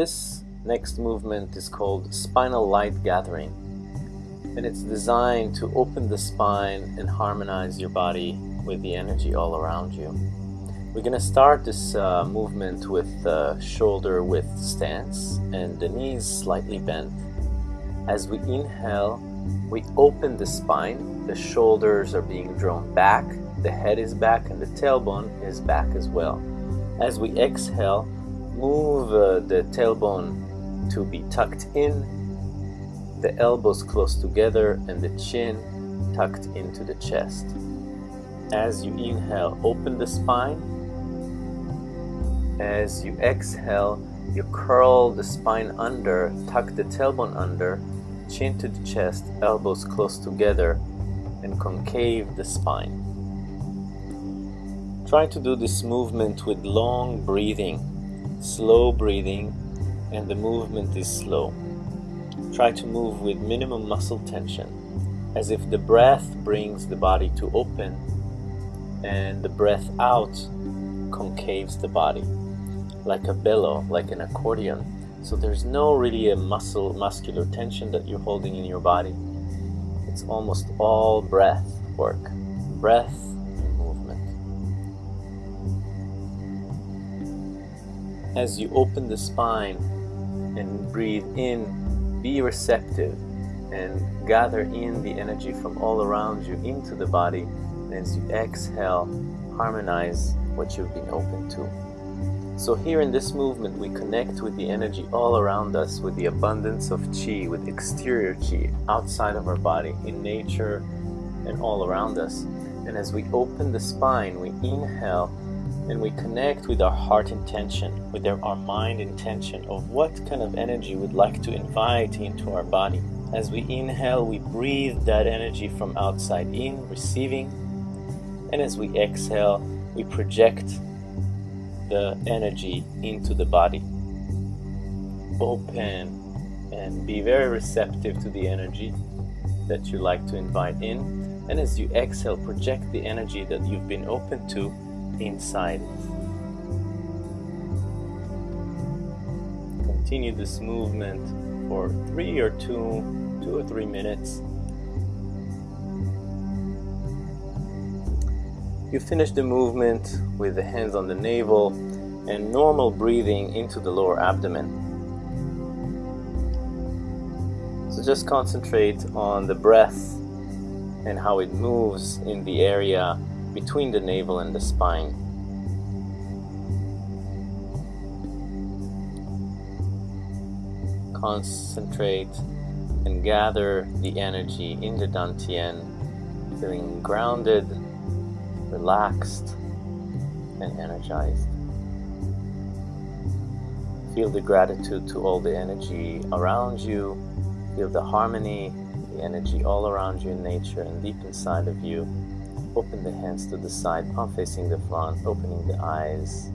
This next movement is called Spinal Light Gathering and it's designed to open the spine and harmonize your body with the energy all around you. We're going to start this uh, movement with the shoulder width stance and the knees slightly bent. As we inhale, we open the spine, the shoulders are being drawn back, the head is back and the tailbone is back as well. As we exhale, move uh, the tailbone to be tucked in, the elbows close together and the chin tucked into the chest. As you inhale, open the spine as you exhale, you curl the spine under, tuck the tailbone under, chin to the chest, elbows close together, and concave the spine. Try to do this movement with long breathing, slow breathing, and the movement is slow. Try to move with minimum muscle tension, as if the breath brings the body to open and the breath out concaves the body like a bellow, like an accordion. So there's no really a muscle, muscular tension that you're holding in your body. It's almost all breath work, breath As you open the spine and breathe in, be receptive and gather in the energy from all around you into the body. And as you exhale, harmonize what you've been open to. So here in this movement, we connect with the energy all around us, with the abundance of chi, with exterior chi, outside of our body, in nature, and all around us. And as we open the spine, we inhale and we connect with our heart intention, with our mind intention of what kind of energy we'd like to invite into our body. As we inhale, we breathe that energy from outside in, receiving. And as we exhale, we project the energy into the body. Open and be very receptive to the energy that you like to invite in. And as you exhale, project the energy that you've been open to inside. Continue this movement for three or two, two or three minutes. You finish the movement with the hands on the navel and normal breathing into the lower abdomen. So just concentrate on the breath and how it moves in the area between the navel and the spine. Concentrate and gather the energy in the Dantian, feeling grounded relaxed and energized. Feel the gratitude to all the energy around you. Feel the harmony, the energy all around you in nature and deep inside of you. Open the hands to the side, palm facing the front, opening the eyes.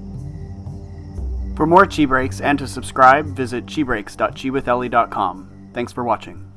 For more Chi Breaks and to subscribe, visit chibreaks.chiwithellie.com. Thanks for watching.